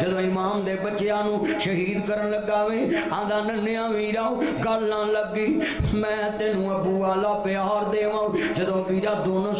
جدو امام دے بچیاں نو شہید کرن لگا وے آندا ویرا گل نہ لگی میں تینو ابو والا پیار دیواں جدو ویرا دونوں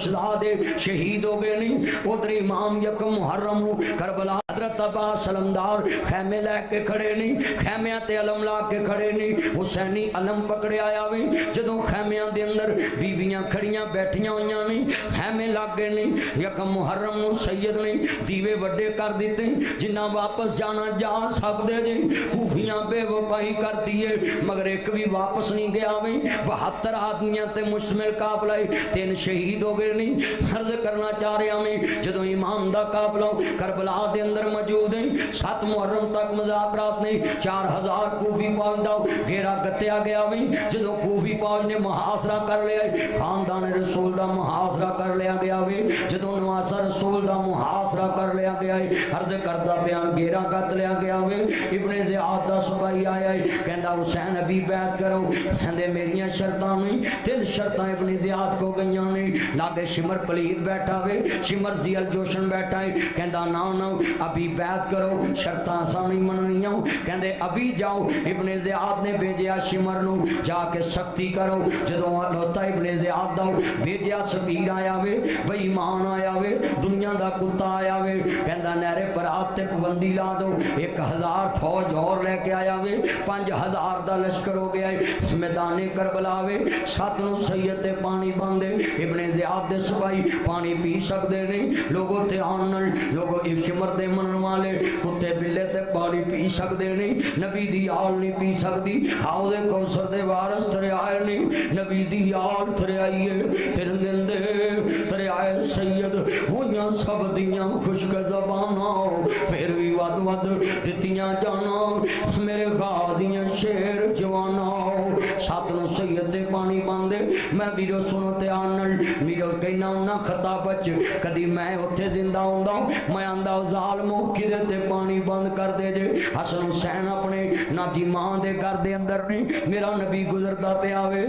شہید ہو گئے نہیں ادھر امام یک محرم کربلا حضرت عباس علمدار خیمے لے کے کھڑے نہیں خیمیاں تے علم لا کے کھڑے نہیں۔ حسینی علم پکڑے آیا وے جدوں خیمیاں دے اندر بیبیاں کھڑیاں بیٹھیاں ہویاں نہیں، خیمے لگ گئے نہیں یکم محرم نو سید نے دیوے وڈے کر دیتے جنہ واپس جانا جا سکدے جے کوفیاں بے وفائی کر دیے، مگر ایک بھی واپس نہیں گیا وے بہتر آدمیاں تے مشتمل قافلہ تین شہید ہو گئے نہیں۔ عرض کرنا چاہ رہا میں، جدوں امام دا قافلہ کربلا دے اندر اندر موجود ہیں۔ سات محرم تک مذاکرات نے چار ہزار کوفی فوج دا گھیرا گتیا گیا ویں جدو کوفی فوج نے محاصرہ کر لیا ہے خاندان رسول دا محاصرہ کر لیا گیا وے جدو نواسا رسول دا محاصرہ کر لیا گیا ہے، عرض کردہ بیان گھیرا گت لیا گیا وے ابن زیاد دا سپاہی آیا ہے کہندہ حسین ابھی بیعت کرو۔ کہندے میریاں شرطاں میں تل شرطاں ابن زیاد کو گئیاں نہیں لاگے شمر پلید بیٹھا وے شمر زیل جوشن بیٹھا ہے۔ کہندہ ناؤ ناؤ ابھی بیعت کرو، شرطاں آسانی مننیاں کہندے، ابھی جاؤ، ابن زیاد نے بھیجیا شمر نو۔ جا کے سختی کرو۔ جدو لوتا ابن زیاد دا بھیجیا سبیر آیا وے بھئی ایمان آیا وے، دنیا دا کتا آیا وے۔ کہندا نیرے پر آتے پابندی لا دو۔ ایک ہزار فوج اور لے کے آیا وے۔ پانچ ہزار دا لشکر ہو گیا ہے۔ میدان کربلا وے۔ سات نو سید پانی باندے ابن زیاد دے سپاہی پانی پی سکدے نہیں لوگوں تے آنن لوگوں افشمر دے من منن والے کتے بلے تے پانی پی سکدے نہیں نبی دی آل نہیں پی سکدی ہاؤ دے کوسر دے وارس ترے آئے نہیں نبی دی آل ترے آئیے تیرے دندے ترے آئے سید ہویاں سب دیاں خوشک زبانہ پھر بھی ود ود دتیاں جانا میرے غازیاں شیر جوانا سات نو سید دے پانی باندے میں ویڈیو سنو تے آنل ویڈیو کہنا ہونا خطا بچ کدی میں اتھے زندہ ہوں میں آندہ ظالموں کی دیتے پانی بند کر دے جے حسن حسین اپنے نہ دی ماں دے گھر دے اندر نہیں میرا نبی گزرتا پیا آوے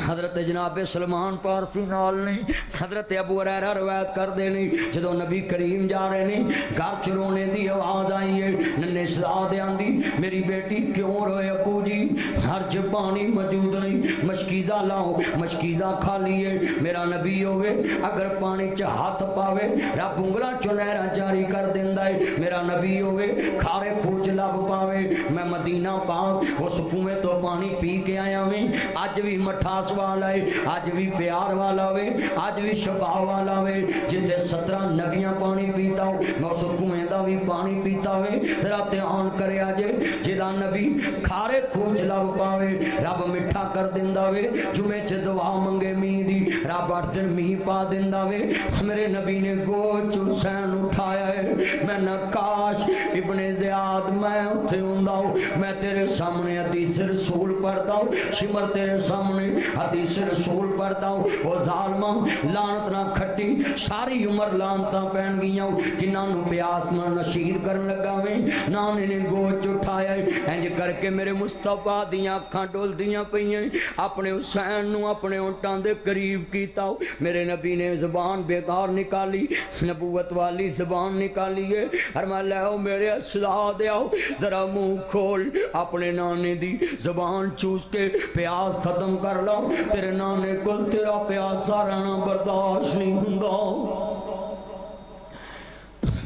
حضرت جناب سلمان پارسی نال نہیں، حضرت ابو حریرہ روایت کر دے نہیں جدو نبی کریم جا رہے نہیں، گھر چرونے دی آواز آئی ہے ننے صدا دے آندی، میری بیٹی کیوں روئے ابو جی؟ ہر چ پانی موجود نہیں، مشکیزہ لاؤ، مشکیزہ کھا لیے میرا نبی ہوئے، اگر پانی چ ہاتھ پاوے، رب انگلا چنہرا جاری کر دیندا ہے، میرا نبی ہوئے، کھارے کھوج لب پاوے، میں مدینہ پاک، اس کنویں تو پانی پی کے آیا میں، اج بھی مٹھا مٹھاس والا ہے آج بھی پیار والا وے آج بھی شفا والا وے جتے سترہ نبیاں پانی پیتا ہو میں اس کنویں دا بھی پانی پیتا وے ذرا دھیان کرے آجے جدا نبی کھارے کھوج لب پاوے رب مٹھا کر دیندا وے جمعے چ دعا منگے می دی رب اٹھ دن می پا دیندا وے میرے نبی نے گوچ حسین اٹھایا ہے میں نہ کاش ابن زیاد میں اتھے ہوندا ہوں میں تیرے سامنے حدیث رسول پڑھتا ہوں شمر تیرے سامنے حدیث رسول پڑھتا ہوں، وہ ظالمہ لانت نہ کھٹی، ساری عمر لانتاں پہن گیا ہوں کنہ نو پیاس نہ نشید کرن لگا میں نانے نے گوچ اٹھایا ہے۔ انج کر کے میرے مصطفیٰ دیاں کھاں ڈول دیاں پہیاں اپنے حسین نو اپنے اونٹان دے قریب کیتا ہوں۔ میرے نبی نے زبان بیکار نکالی، نبوت والی زبان نکالی ہے۔ ہر میں لے ہو میرے اصلاح دے آؤ۔ ذرا منہ کھول، اپنے نانے دی زبان چوس کے پیاس ختم کر لو تیرے نانے کل تیرا پیاسا رہنا برداشت نہیں ہوں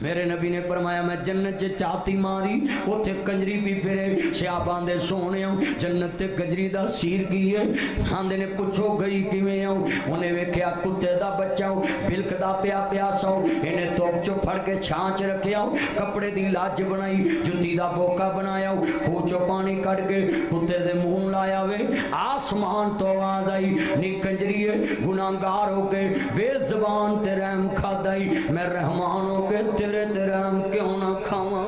میرے نبی نے فرمایا، میں جنت چ چاتی ماری، اوتھے کنجری بھی پھرے۔ شیابان دے سونے ہوں، جنت تے کنجری دا سیر کی ہے۔ آندے نے پوچھو، گئی کیویں ہوں؟ انہیں ویکھیا، کتے دا بچہ ہوں، بلک دا پیا پیاسا ہوں۔ انہیں توپ چو پھڑ کے چھانچ رکھیا ہوں، کپڑے دی لاج بنائی، جتی دا بوکا بنایا ہوں۔ خوچو پانی کٹ کے کتے دے منہ لایا وے۔ آسمان تو آواز آئی، نی کنجری ہے، گناہگار ہو کے، بے زبان تے رحم کھادائی میں رحمان ہو کے تیرے تیرے ہم کیوں نہ کھاواں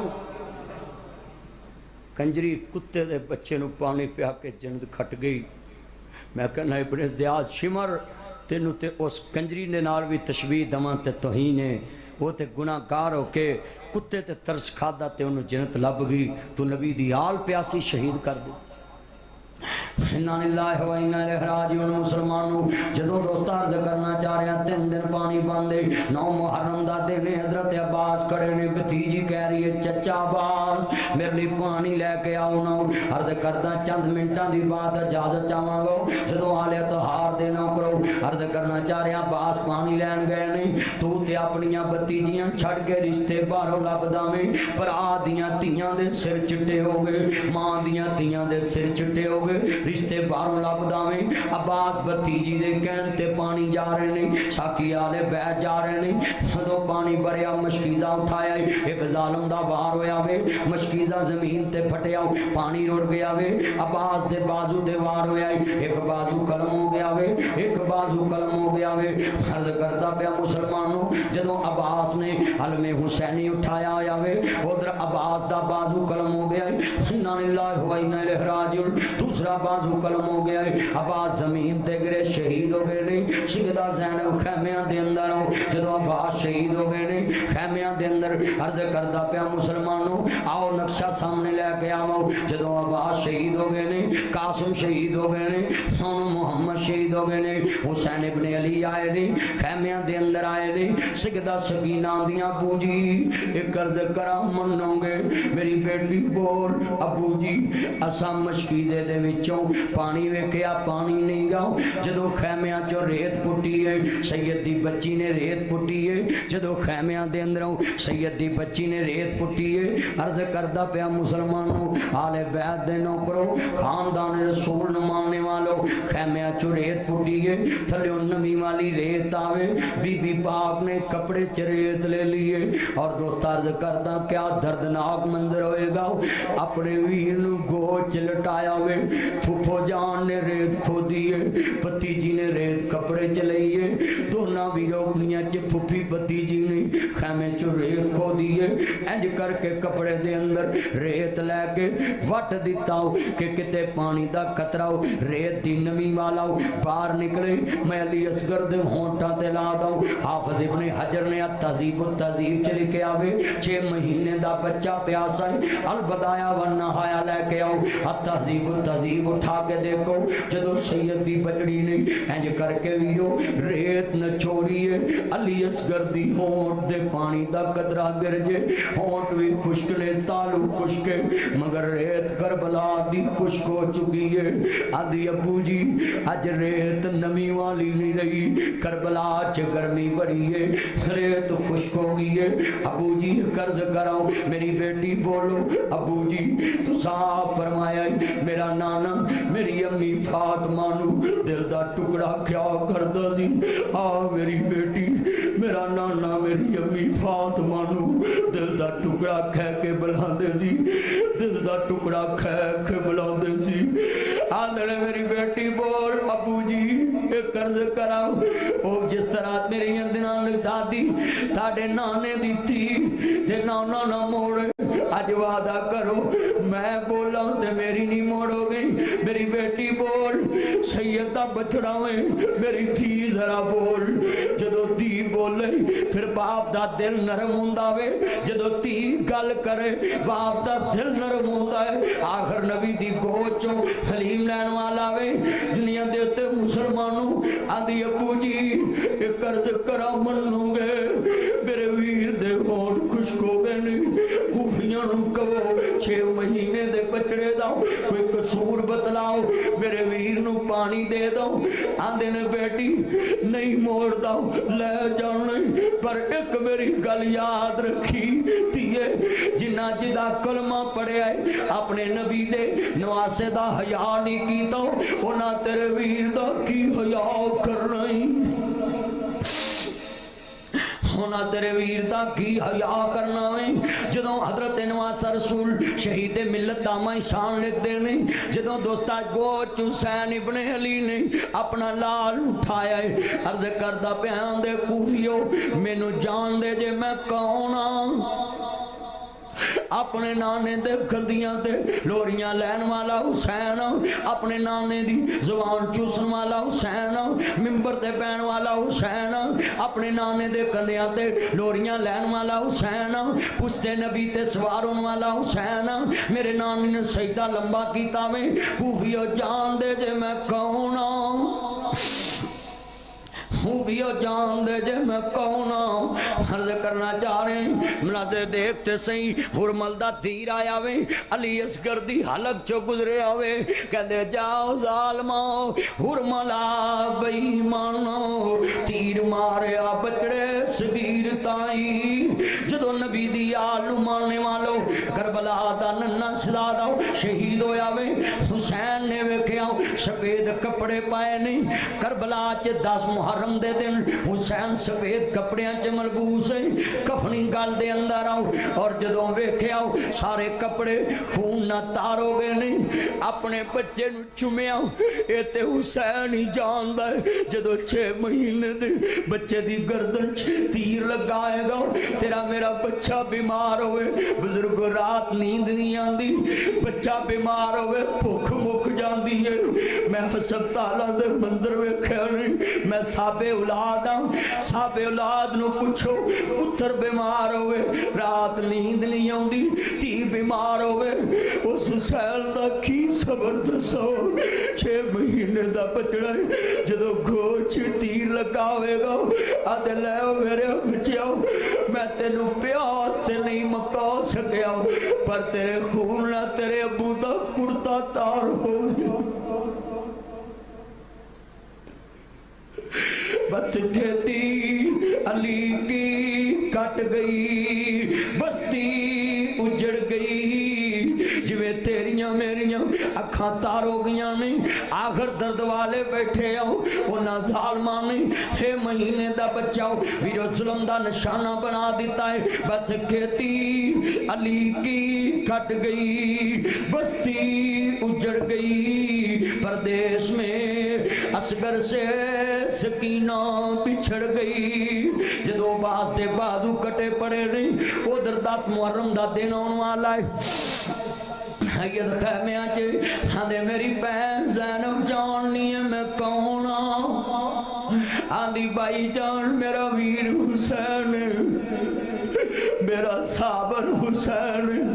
کنجری کتے دے بچے نو پانی پیا کے جند کھٹ گئی میں کہنا ابن زیاد شمر تینو تے اس کنجری نے نال بھی تشبیح دماں تے توہین ہے وہ تے گناہ گار ہو کے کتے تے ترس کھادا تے انہوں جنت لب گئی تو نبی دی آل پیاسی شہید کر دی انہا اللہ و انہا لہ راجیون مسلمانوں جدو دوستار ذکرنا چاہ رہے ہیں تین دن پانی باندے نو محرم دا دینے حضرت عباس کھڑے نے بتیجی کہہ رہی ہے چچا عباس میرے لیے پانی لے کے آؤ نہ عرض کرتا چند منٹاں دی بات اجازت چاہاں گو جدو آلے تہار دینا کرو عرض کرنا چاہ رہے ہیں عباس پانی لین گئے نہیں تو تے اپنیاں بتیجیاں چھڑ کے رشتے باروں لب دامیں پر آ دیاں تیاں دے سر چٹے ہو گئے ماں دیاں تیاں دے سر چٹے ہو گئے رشتے باروں لب میں عباس بھتیجی دے کہن تے پانی جا رہے نہیں ساکی آلے بیٹھ جا رہے نہیں تو پانی بھریا، مشکیزہ اٹھایا ایک ظالم دا باہر ہویا وے، مشکیزہ زمین تے پھٹیا، پانی روڑ گیا وے۔ عباس دے بازو تے وار ہویا ایک بازو قلم ہو گیا وے، ایک بازو قلم ہو گیا وے۔ فرض کرتا پیا مسلمانوں جدو عباس نے حلم حسینی اٹھایا ہویا وے، ادھر عباس دا بازو قلم ہو گیا ہے۔ انا للہ دوسرا بازو نماز مکلم ہو گیا عباس زمین تے گرے شہید ہو گئے نہیں سیدہ زینب خیمیاں دے اندر ہو جدو عباس شہید ہو گئے نہیں خیمیاں دے اندر عرض کردا پیا مسلمانوں، آؤ نقشہ سامنے لے کے آؤ۔ جدو عباس شہید ہو گئے نہیں قاسم شہید ہو گئے نہیں سونو محمد شہید ہو گئے نہیں حسین ابن علی آئے نہیں خیمیاں دے اندر آئے نہیں سیدہ سکینہ دیاں بوجی، ایک عرض کرا منوں گے۔ میری بیٹی بول ابو جی اسا مشکیزے دے وچوں پانی ویکھیا پانی نہیں گا جدو خیمیاں چو ریت پٹی ہے سید دی بچی نے ریت پٹی ہے جدو خیمیاں دے اندروں سید دی بچی نے ریت پٹی ہے عرض کردہ پیا مسلمانوں آل بیعت دے نوکرو خاندان رسول نمانے والو خیمیاں چو ریت پٹی ہے تھلیوں نمی والی ریت آوے بی بی پاک نے کپڑے چ ریت لے لیے اور دوست عرض کردہ کیا دردناک منظر ہوئے گا اپنے ویر نو گوچ لٹایا ہوئے پھپھو جان نے ریت کھو دیئے پتی جی نے ریت کپڑے چلائیے۔ دونوں بھی روکنیاں چے پھپھی پتی جی نے، خیمے چو ریت دیئے انج کر کے کپڑے دے اندر ریت لے کے وٹ دیتا ہو کہ کتے پانی دا کترہ ہو ریت دی نمی والا ہو باہر نکلے میں علی اسگر دے ہونٹا دے لا دا ہو حافظ ابن حجر نے تہذیب و تہذیب چلے کے آوے چھ مہینے دا بچہ پیاس آئے البدایا و ہایا لے کے آو تہذیب و تہذیب اٹھا کے دیکھو جدو سید دی بچڑی نے انج کر کے ویو ریت نہ چھوڑیے علی اسگر دی ہونٹ دے پانی دا کترہ دے درجے، ہونٹ بھی خشک لے، تالو خشکے مگر ریت کربلا دی خشک ہو چکی ہے۔ آدھی ابو جی اج ریت نمی والی نہیں رہی۔ کربلا چ گرمی بڑی ہے۔ ریت خشک ہو گئی ہے۔ ابو جی قرض کراؤ۔ میری بیٹی بولو، ابو جی تو صاحب فرمایا میرا نانا، میری امی فاطمہ نو دل دا ٹکڑا کیا کردا سی۔ آ میری بیٹی، میرا نانا، میری امی فاطمہ نو ਟੁਕੜਾ ਖੈ ਕੇ ਬੁਲਾਉਂਦੇ ਸੀ ਦਿਲ ਦਾ ਟੁਕੜਾ ਖੈ ਕੇ ਬੁਲਾਉਂਦੇ ਸੀ ਆਂਦੜੇ ਮੇਰੀ ਬੇਟੀ ਬੋਲ ਅੱਬੂ ਜੀ ਇਹ ਕਰਜ਼ ਕਰਾਓ ਉਹ ਜਿਸ ਤਰ੍ਹਾਂ ਮੇਰੀਆਂ ਦਿਨਾਂ ਨੂੰ ਦਾਦੀ ਤੁਹਾਡੇ ਨਾਨੇ ਦੀ ਧੀ ਤੇ ਨਾਨਾ ਨਾ ਮੋੜ ਅੱਜ ਵਾਦਾ آج وعدہ کرو، میں بولا ہوں میری نہیں موڑ گئی۔ میری بیٹی بول سیدہ بچڑا ہوئے، میری تھی ذرا بول۔ جدو تھی بولے، پھر باپ دا دل نرم ہوندا وے۔ جدو تھی گل کرے، باپ دا دل نرم ہوندا ہے آخر نبی دی گوچوں حلیم لین والا وے۔ دنیا دیتے مسلمانوں آدھی ابو جی ایک قرض کرا منوں گے۔ میرے بھی کہو چھے مہینے دے بچڑے دا کوئی قصور بتلاؤ میرے ویر نو پانی دے دا آندے نے بیٹی نہیں موڑ دا لے جانے پر ایک میری گل یاد رکھی تیے جنہ جدا کلمہ پڑے آئے اپنے نبی دے نواسے دا حیاء نہیں کیتا انہاں تیرے ویر دا کی حیاء کر رہی سونا تیرے ویر دا کی حیاء کرنا ہے؟ جدو حضرت نواز رسول شہید ملت داما لکھ دے نہیں جدو دوستا گوچ حسین ابن علی نے اپنا لال اٹھایا ہے، عرض کردہ پیان دے کوفیو نو جان دے جے میں کون ہاں اپنے نانے دے گندیاں تے لوریاں لین والا حسین اپنے نانے دی زبان چوسن والا حسین ممبر تے پین والا حسین اپنے نانے دے گندیاں تے لوریاں لین والا حسین پشتے نبی تے سوار ہون والا حسین میرے نانے نے سجدہ لمبا کیتا میں کوفیو جان دے جے میں کون آؤں صوفیہ جان دے جے میں کون آؤں عرض کرنا چاہ رہے ہیں منا دے دیکھ تے سہی، ہرمل دا دھیر آیا وے۔ علی اسگر دی حلق چو گزرے آوے۔ کہندے، جاؤ ظالماؤ ہرملا بئی مانو تیر مارے آ بچڑے سبیر تائیں۔ جدو نبی دی آلو مانے والا کربلا دا ننا سداد آؤ شہید ہویا وے حسین نے ویکھیا سفید کپڑے پائے نہیں کربلا چ 10 محرم دے دن حسین سفید کپڑیاں چ ملبوس ہے کفنی گل دے اندر آؤ اور جدوں ویکھیا سارے کپڑے خون نہ تار ہو گئے نہیں اپنے بچے نو چومیا اے تے حسین ہی جاندا ہے جدوں 6 مہینے دے بچے دی گردن تیر لگائے گا تیرا میرا بچہ بیمار ہوئے بزرگ رات رات نیند نہیں آندی بچہ بیمار ہوئے بھوک مک جاندی ہے میں حسب تعالیٰ دے مندر ویکھیا نہیں میں صاحب اولاد ہاں صاحب اولاد نو پوچھو پتر بیمار ہوئے رات نیند نہیں آندی تھی بیمار ہوئے اس حسین دا کی صبر دسو چھ مہینے دا بچڑا ہے جدو گوچ تیر لگا ہوئے گا آدھے لے میرے بچیاؤ میں تینو پیاس تے نہیں مکا سکیا، پر تیرے خون نہ تیرے ابو دا کرتا تار ہو گیا۔ بس جیتی علی کی کٹ گئی، بستی اجڑ گئی، جویں تیریاں میری اکھاں تار ہو گیاں نے آخر درد والے بیٹھے آؤ وہ نہ ظالمہ نے ہے مہینے دا بچاؤ ویرو سلم دا نشانہ بنا دیتا ہے۔ بس کھیتی علی کی کھٹ گئی، بستی اجڑ گئی۔ پردیش میں اسگر سے سکینہ پچھڑ گئی۔ جدو باز دے بازو کٹے پڑے رہی وہ دردہ سمورم دا دینوں والا ہے۔ یہ خیمے آچے ہاں دے میری بہن زینب جاننی ہے میں کون آؤں آدھی بھائی جان میرا ویر حسین میرا صابر حسین،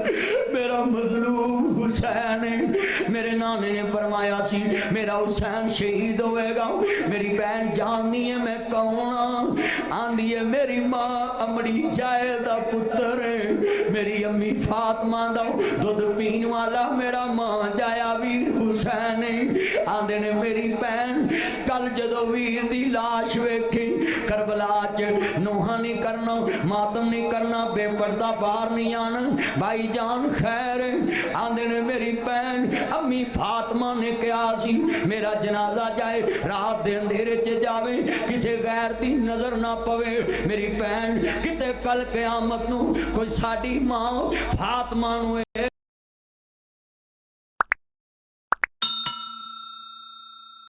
میرا مظلوم حسین۔ میرے نانے نے فرمایا سی، میرا حسین شہید ہوئے گا۔ میری بہن جاننی ہے میں کون ہاں۔ آندھی ہے میری ماں امڑی جائے دا پتر۔ میری امی فاطمہ دا دودھ پین والا میرا ماں جایا ویر حسین۔ آندھے نے میری بہن کل جدو ویر دی لاش ویکھی کربلا چ نوہا نہیں کرنا ماتم نہیں کرنا بے پردہ باہر نہیں آنا بھائی جان خیر آندے میری بہن امی فاطمہ نے کہا سی میرا جنازہ جائے رات دے اندھیرے چ جاوے کسے غیر دی نظر نہ پوے میری بھن کتے کل قیامت نو کوئی ساڈی ماں فاطمہ نو